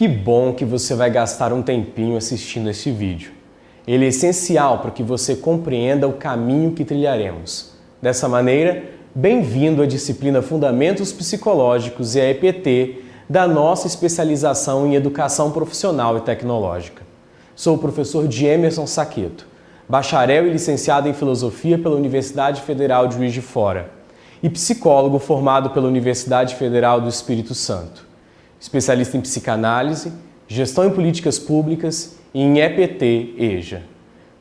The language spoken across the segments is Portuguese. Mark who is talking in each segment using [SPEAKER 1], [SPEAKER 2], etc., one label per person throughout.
[SPEAKER 1] Que bom que você vai gastar um tempinho assistindo este vídeo. Ele é essencial para que você compreenda o caminho que trilharemos. Dessa maneira, bem-vindo à disciplina Fundamentos Psicológicos e a EPT da nossa especialização em Educação Profissional e Tecnológica. Sou o professor Emerson Saqueto, bacharel e licenciado em Filosofia pela Universidade Federal de Juiz de Fora e psicólogo formado pela Universidade Federal do Espírito Santo especialista em psicanálise, gestão em políticas públicas e em EPT-EJA,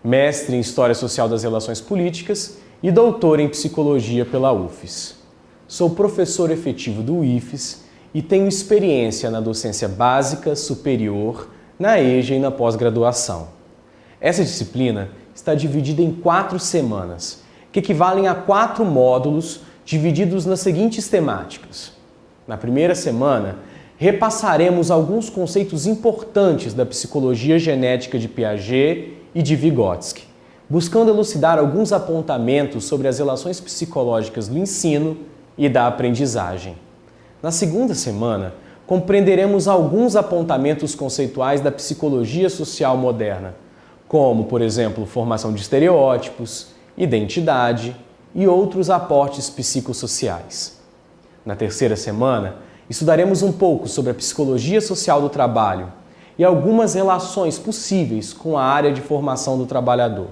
[SPEAKER 1] mestre em História Social das Relações Políticas e doutor em Psicologia pela UFES. Sou professor efetivo do IFES e tenho experiência na docência básica, superior, na EJA e na pós-graduação. Essa disciplina está dividida em quatro semanas, que equivalem a quatro módulos divididos nas seguintes temáticas. Na primeira semana, repassaremos alguns conceitos importantes da psicologia genética de Piaget e de Vygotsky, buscando elucidar alguns apontamentos sobre as relações psicológicas do ensino e da aprendizagem. Na segunda semana, compreenderemos alguns apontamentos conceituais da psicologia social moderna, como, por exemplo, formação de estereótipos, identidade e outros aportes psicossociais. Na terceira semana, Estudaremos um pouco sobre a psicologia social do trabalho e algumas relações possíveis com a área de formação do trabalhador.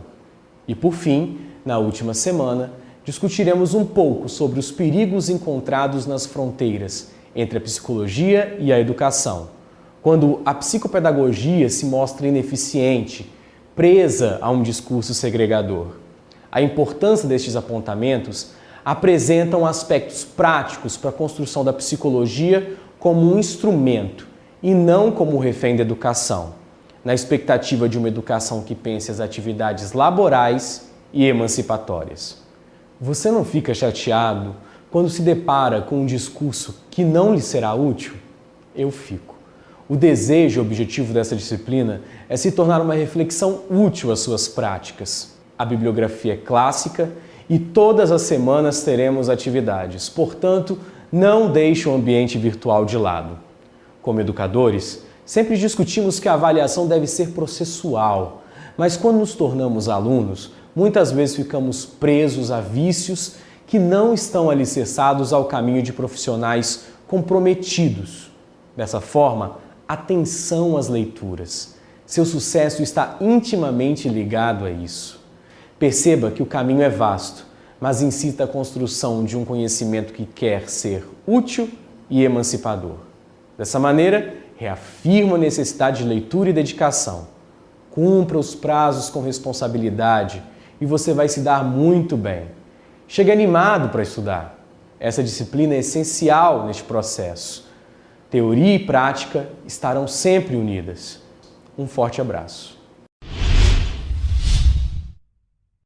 [SPEAKER 1] E por fim, na última semana, discutiremos um pouco sobre os perigos encontrados nas fronteiras entre a psicologia e a educação, quando a psicopedagogia se mostra ineficiente, presa a um discurso segregador. A importância destes apontamentos apresentam aspectos práticos para a construção da psicologia como um instrumento e não como refém da educação, na expectativa de uma educação que pense as atividades laborais e emancipatórias. Você não fica chateado quando se depara com um discurso que não lhe será útil? Eu fico. O desejo e objetivo dessa disciplina é se tornar uma reflexão útil às suas práticas. A bibliografia é clássica e todas as semanas teremos atividades. Portanto, não deixe o ambiente virtual de lado. Como educadores, sempre discutimos que a avaliação deve ser processual, mas quando nos tornamos alunos, muitas vezes ficamos presos a vícios que não estão alicerçados ao caminho de profissionais comprometidos. Dessa forma, atenção às leituras. Seu sucesso está intimamente ligado a isso. Perceba que o caminho é vasto, mas incita a construção de um conhecimento que quer ser útil e emancipador. Dessa maneira, reafirma a necessidade de leitura e dedicação. Cumpra os prazos com responsabilidade e você vai se dar muito bem. Chegue animado para estudar. Essa disciplina é essencial neste processo. Teoria e prática estarão sempre unidas. Um forte abraço.